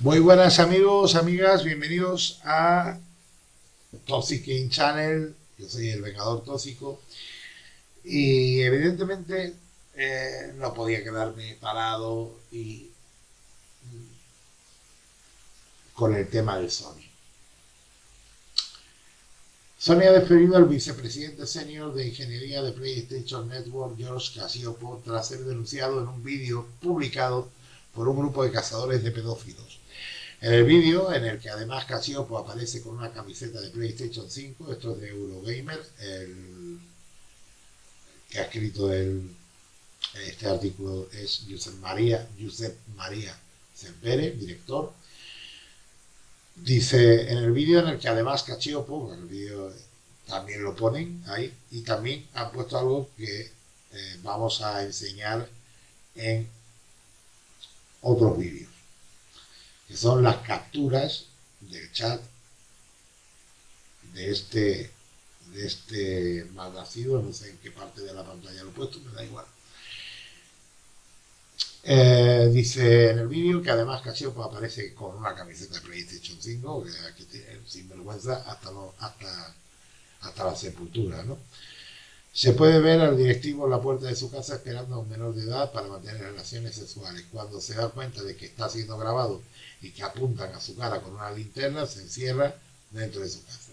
Muy buenas amigos, amigas, bienvenidos a Toxic in Channel. Yo soy el Vengador Tóxico y evidentemente eh, no podía quedarme parado y con el tema de Sony. Sony ha despedido al vicepresidente senior de ingeniería de PlayStation Network, George Casiopo, tras ser denunciado en un vídeo publicado por un grupo de cazadores de pedófilos. En el vídeo, en el que además Casiopo aparece con una camiseta de PlayStation 5, esto es de Eurogamer, el que ha escrito este artículo es Josep María, Josep María director. Dice en el vídeo en el que además Casiopo, el vídeo también lo ponen ahí, y también han puesto algo que eh, vamos a enseñar en otros vídeos, que son las capturas del chat de este de este malnacido, no sé en qué parte de la pantalla lo he puesto, me da igual. Eh, dice en el vídeo que además Casiopo aparece con una camiseta de PlayStation 5, que, tiene sinvergüenza hasta, hasta, hasta la sepultura, ¿no? Se puede ver al directivo en la puerta de su casa esperando a un menor de edad para mantener relaciones sexuales. Cuando se da cuenta de que está siendo grabado y que apuntan a su cara con una linterna, se encierra dentro de su casa.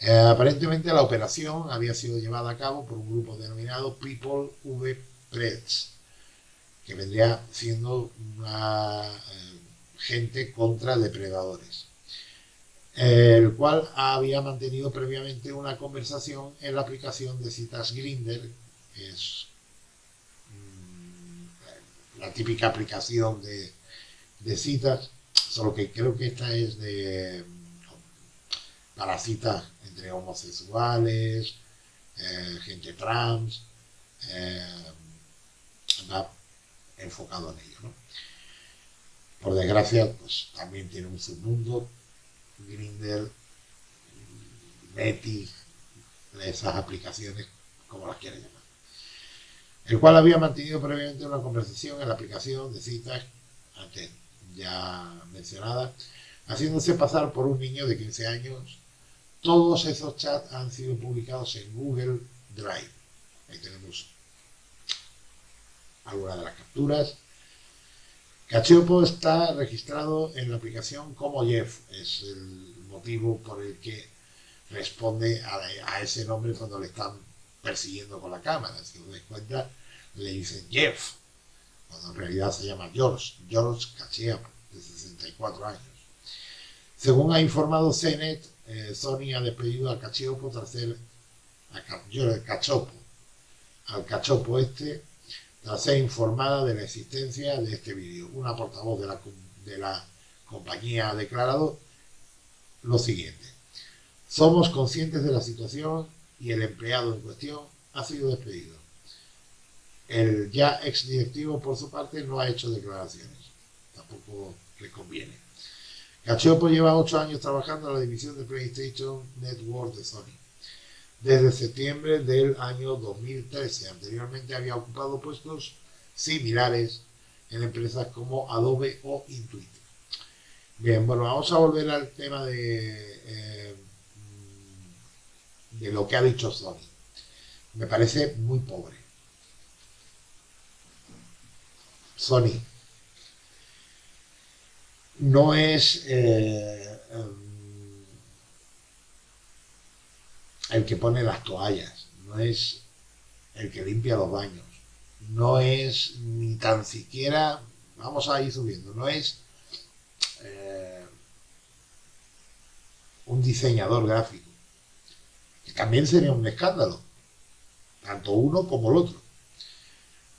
Eh, aparentemente la operación había sido llevada a cabo por un grupo denominado People V Preds, que vendría siendo una eh, gente contra depredadores el cual había mantenido previamente una conversación en la aplicación de citas Grinder, que es mm, la típica aplicación de, citas, solo que creo que esta es de para citas entre homosexuales, eh, gente trans, eh, enfocado en ello. Por desgracia, pues también tiene un submundo Grinder, Betty, esas aplicaciones, como las quieren llamar. El cual había mantenido previamente una conversación en la aplicación de citas, antes ya mencionada, haciéndose pasar por un niño de 15 años. Todos esos chats han sido publicados en Google Drive. Ahí tenemos algunas de las capturas Cachopo está registrado en la aplicación como Jeff, es el motivo por el que responde a, ese nombre cuando le están persiguiendo con la cámara. Si os dais cuenta, le dicen Jeff, cuando en realidad se llama George, George Cachopo, de 64 años. Según ha informado CNET, eh, Sony ha despedido al Cachopo tras ser a Cachopo, al Cachopo este tras ser informada de la existencia de este vídeo. Una portavoz de la, de la compañía ha declarado lo siguiente. Somos conscientes de la situación y el empleado en cuestión ha sido despedido. El ya ex directivo, por su parte, no ha hecho declaraciones. Tampoco le conviene. Cachopo lleva ocho años trabajando en la división de PlayStation Network de Sony desde septiembre del año 2013. Anteriormente había ocupado puestos similares en empresas como Adobe o Intuit. Bien, bueno, vamos a volver al tema de, eh, de lo que ha dicho Sony. Me parece muy pobre. Sony no es eh, el que pone las toallas, no es el que limpia los baños, no es ni tan siquiera, vamos a ir subiendo, no es eh, un diseñador gráfico, que también sería un escándalo, tanto uno como el otro.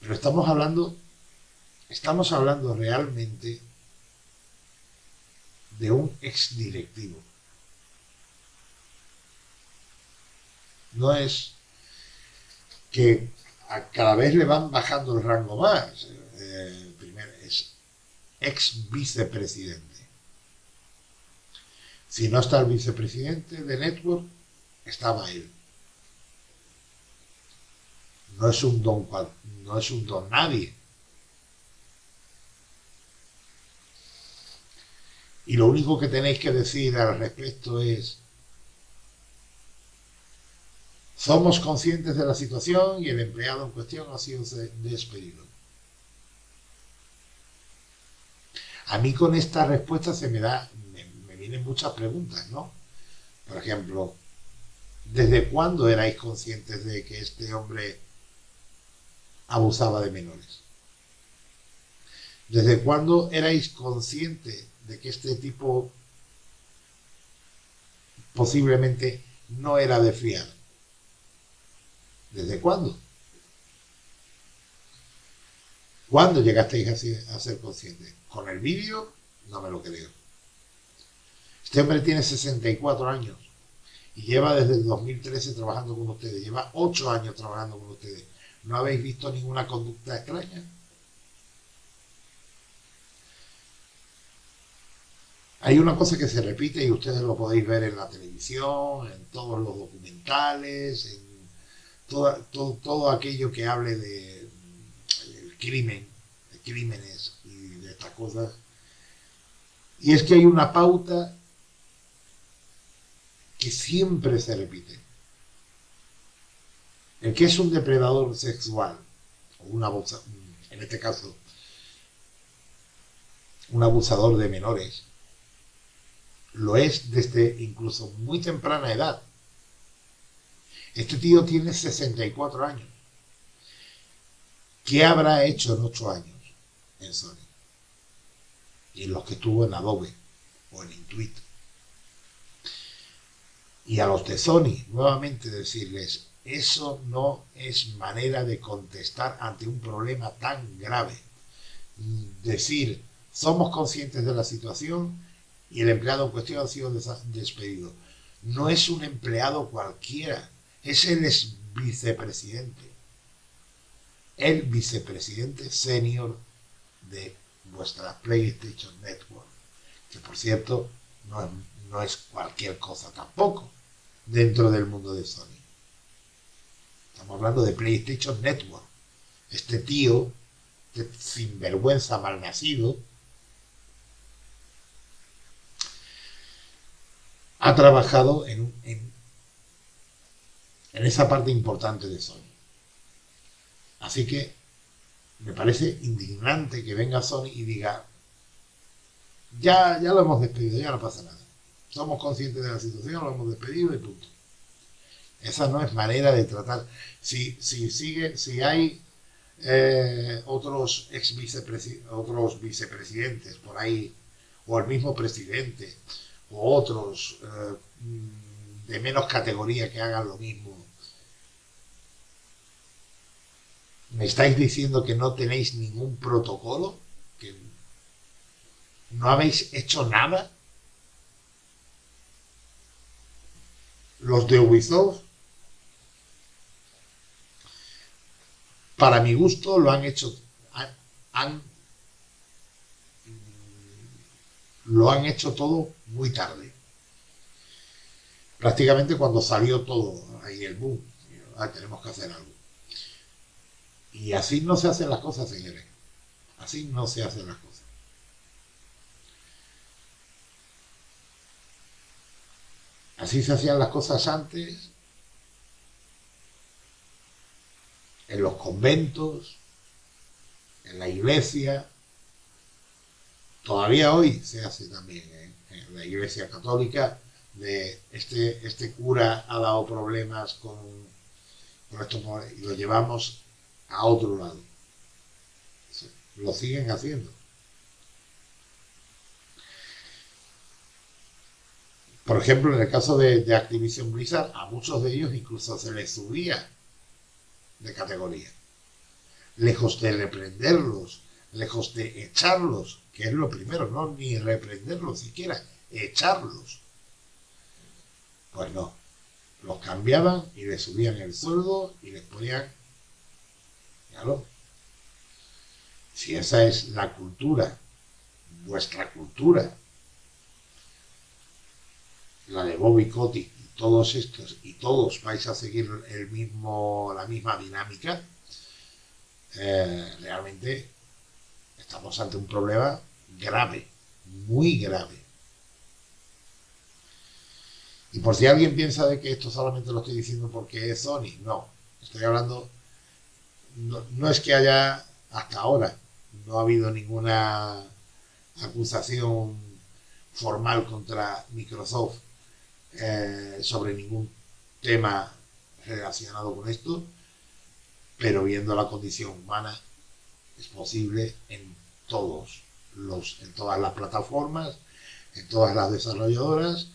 Pero estamos hablando, estamos hablando realmente de un exdirectivo no es que cada vez le van bajando el rango más. Eh, es ex vicepresidente. Si no está el vicepresidente de Network, estaba él. No es un don no es un don nadie. Y lo único que tenéis que decir al respecto es, somos conscientes de la situación y el empleado en cuestión ha sido despedido. A mí con esta respuesta se me da, me, vienen muchas preguntas, ¿no? Por ejemplo, ¿desde cuándo erais conscientes de que este hombre abusaba de menores? ¿Desde cuándo erais conscientes de que este tipo posiblemente no era de fiar? ¿Desde cuándo? ¿Cuándo llegasteis a ser conscientes? ¿Con el vídeo? No me lo creo. Este hombre tiene 64 años y lleva desde el 2013 trabajando con ustedes. Lleva 8 años trabajando con ustedes. ¿No habéis visto ninguna conducta extraña? Hay una cosa que se repite y ustedes lo podéis ver en la televisión, en todos los documentales, en todo, todo aquello que hable de crimen, de crímenes y de estas cosas. Y es que hay una pauta que siempre se repite. El que es un depredador sexual, o un abusador, en este caso, un abusador de menores, lo es desde incluso muy temprana edad. Este tío tiene 64 años. ¿Qué habrá hecho en 8 años en Sony? Y en los que tuvo en Adobe o en Intuit. Y a los de Sony, nuevamente decirles, eso no es manera de contestar ante un problema tan grave. Decir, somos conscientes de la situación y el empleado en cuestión ha sido despedido. No es un empleado cualquiera, es el vicepresidente. El vicepresidente senior de vuestra PlayStation Network. Que por cierto, no, no es cualquier cosa tampoco dentro del mundo de Sony. Estamos hablando de PlayStation Network. Este tío, este sinvergüenza malnacido, ha trabajado en, en, en esa parte importante de Sony. Así que me parece indignante que venga Sony y diga, ya, ya lo hemos despedido, ya no pasa nada. Somos conscientes de la situación, lo hemos despedido y punto. Esa no es manera de tratar. Si, si sigue, si hay eh, otros ex otros vicepresidentes por ahí, o el mismo presidente, o otros eh, de menos categoría que hagan lo mismo ¿Me estáis diciendo que no tenéis ningún protocolo? ¿Que no habéis hecho nada? Los de Ubisoft, para mi gusto, lo han hecho, han, lo han hecho todo muy tarde. Prácticamente cuando salió todo ahí el boom, ah, tenemos que hacer algo. Y así no se hacen las cosas, señores. Así no se hacen las cosas. Así se hacían las cosas antes, en los conventos, en la iglesia. Todavía hoy se hace también ¿eh? en la iglesia católica. De este, este cura ha dado problemas con, con esto y lo llevamos a otro lado. Lo siguen haciendo. Por ejemplo, en el caso de, Activision Blizzard, a muchos de ellos incluso se les subía de categoría. Lejos de reprenderlos, lejos de echarlos, que es lo primero, no ni reprenderlos siquiera, echarlos. Pues no, los cambiaban y les subían el sueldo y les ponían si esa es la cultura, vuestra cultura, la de Bobby Kotick y todos estos, y todos vais a seguir el mismo, la misma dinámica, eh, realmente estamos ante un problema grave, muy grave. Y por si alguien piensa de que esto solamente lo estoy diciendo porque es Sony, no. Estoy hablando, no, es que haya hasta ahora, no ha habido ninguna acusación formal contra Microsoft eh, sobre ningún tema relacionado con esto, pero viendo la condición humana es posible en todos los, en todas las plataformas, en todas las desarrolladoras.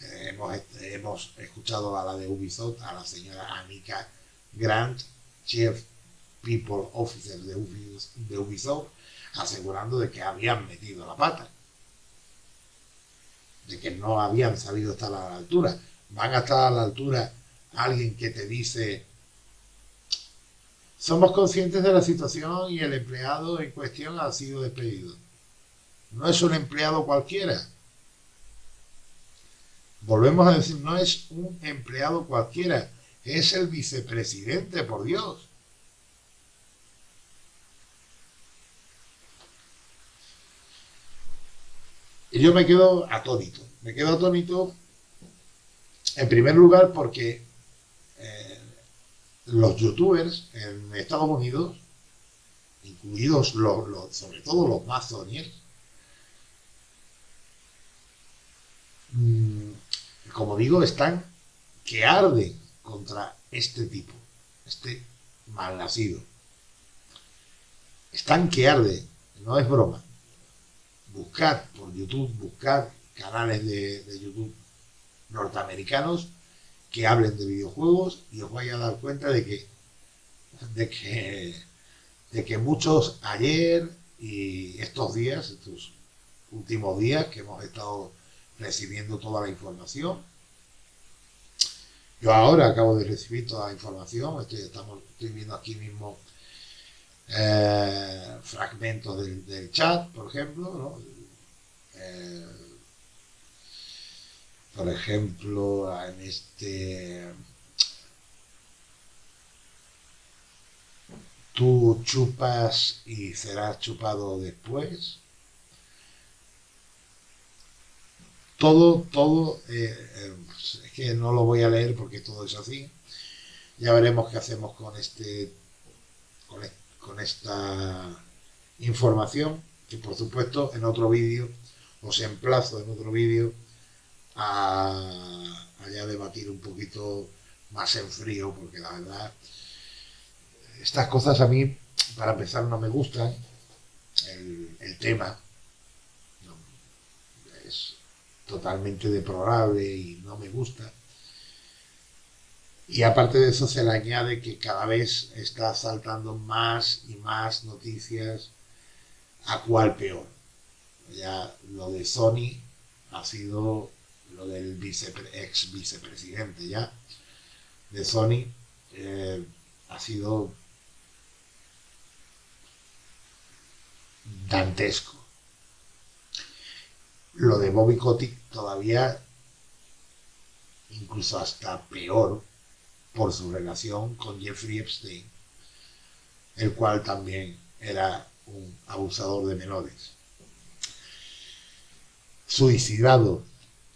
Eh, hemos, hemos, escuchado a la de Ubisoft, a la señora Anika Grant, Chief People Officer de de Ubisoft, asegurando de que habían metido la pata, de que no habían sabido estar a la altura. Van a estar a la altura alguien que te dice somos conscientes de la situación y el empleado en cuestión ha sido despedido. No es un empleado cualquiera. Volvemos a decir, no es un empleado cualquiera, es el vicepresidente, por Dios. Y yo me quedo atónito. Me quedo atónito, en primer lugar, porque los youtubers en Estados Unidos, incluidos los, sobre todo los más mm, como digo, están que arden contra este tipo, este malnacido. Están que arde, no es broma. Buscar por YouTube, buscar canales de, de YouTube norteamericanos que hablen de videojuegos y os vais a dar cuenta de que, de que, de que muchos ayer y estos días, estos últimos días que hemos estado recibiendo toda la información, yo ahora acabo de recibir toda la información, estamos, estoy viendo aquí mismo eh, fragmentos del, chat, por ejemplo, ¿no? Eh, por ejemplo, en este... Tú chupas y serás chupado después. Todo, todo, eh, es que no lo voy a leer porque todo es así. Ya veremos qué hacemos con este, con, e, con esta información, que por supuesto en otro vídeo, os emplazo en otro vídeo a, a debatir un poquito más en frío, porque la verdad, estas cosas a mí, para empezar, no me gustan. El, tema es totalmente deplorable y no me gusta. Y aparte de eso se le añade que cada vez está saltando más y más noticias a cuál peor. Ya lo de Sony ha sido lo del ex vicepresidente ya de Sony, eh, ha sido dantesco. Lo de Bobby Kotick todavía, incluso hasta peor, por su relación con Jeffrey Epstein, el cual también era un abusador de menores. Suicidado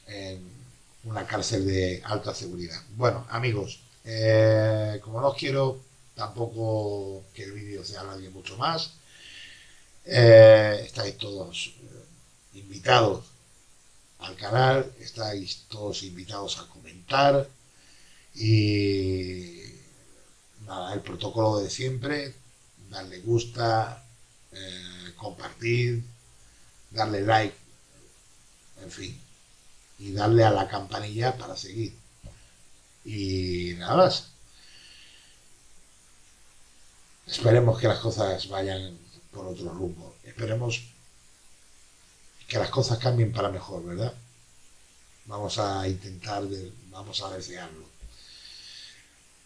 en una cárcel de alta seguridad. Bueno, amigos, eh, como no quiero tampoco que el vídeo se alargue mucho más, eh, estáis todos eh, invitados al canal, estáis todos invitados a comentar y nada, el protocolo de siempre, darle gusta, compartir, darle like, en fin, y darle a la campanilla para seguir. Y nada más. Esperemos que las cosas vayan por otro rumbo. Esperemos que las cosas cambien para mejor, ¿verdad? Vamos a intentar, vamos a desearlo.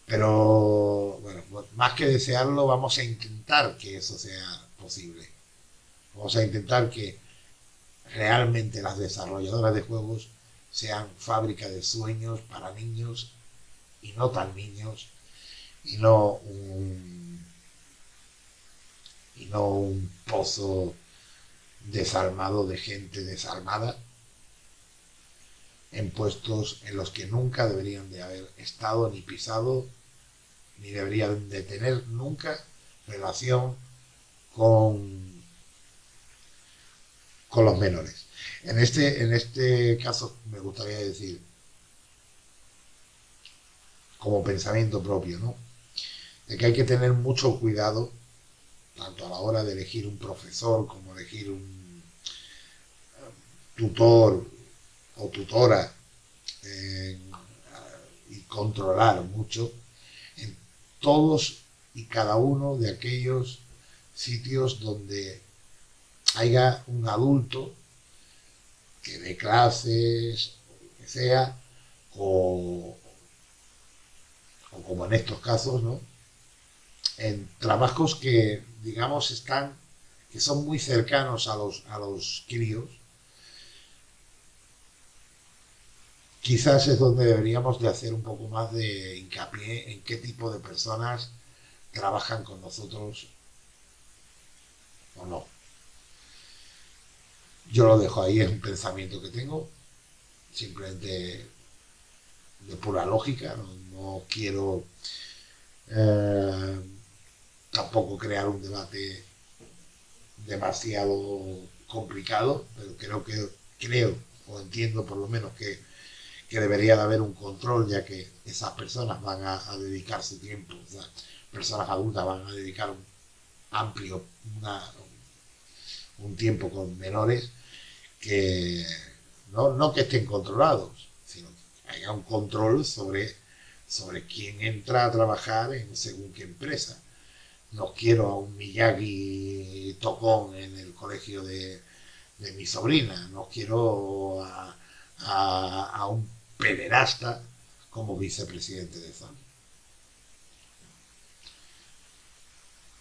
Pero, bueno, más que desearlo, vamos a intentar que eso sea posible. Vamos a intentar que realmente las desarrolladoras de juegos sean fábrica de sueños para niños y no tan niños y no un, y no un pozo desalmado de gente desalmada en puestos en los que nunca deberían de haber estado ni pisado, ni deberían de tener nunca relación con, con los menores. En este, en este caso me gustaría decir, como pensamiento propio, ¿no? De que hay que tener mucho cuidado, tanto a la hora de elegir un profesor como elegir un tutor o tutora eh, y controlar mucho en todos y cada uno de aquellos sitios donde haya un adulto que dé clases, que sea, o, o como en estos casos, ¿no? En trabajos que, digamos, están, que son muy cercanos a los, a los críos, quizás es donde deberíamos de hacer un poco más de hincapié en qué tipo de personas trabajan con nosotros o no. Yo lo dejo ahí, es un pensamiento que tengo, simplemente de pura lógica, no, quiero eh, tampoco crear un debate demasiado complicado, pero creo que creo o entiendo por lo menos que que debería de haber un control, ya que esas personas van a, dedicar su tiempo, o sea, personas adultas van a dedicar un amplio, un tiempo con menores, que no, no que estén controlados, sino que haya un control sobre, sobre quién entra a trabajar en según qué empresa. No quiero a un Miyagi tocón en el colegio de, mi sobrina, no quiero a, a un pederasta como vicepresidente de Sony.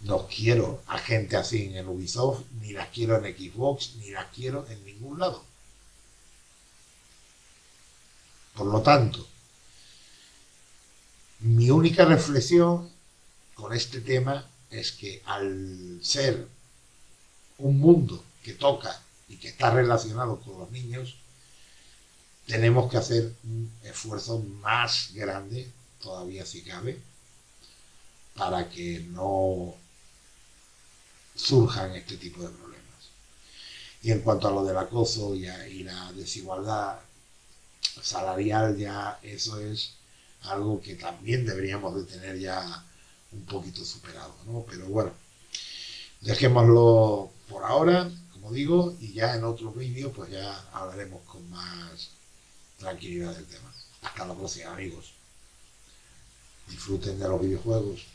No quiero a gente así en Ubisoft, ni las quiero en Xbox, ni las quiero en ningún lado. Por lo tanto, mi única reflexión con este tema es que al ser un mundo que toca y que está relacionado con los niños, tenemos que hacer un esfuerzo más grande, todavía si cabe, para que no surjan este tipo de problemas. Y en cuanto a lo del acoso y, la desigualdad salarial, ya eso es algo que también deberíamos de tener ya un poquito superado, ¿no? Pero bueno, dejémoslo por ahora, como digo, y ya en otro vídeo pues ya hablaremos con más tranquilidad del tema. Hasta la próxima, amigos. Disfruten de los videojuegos.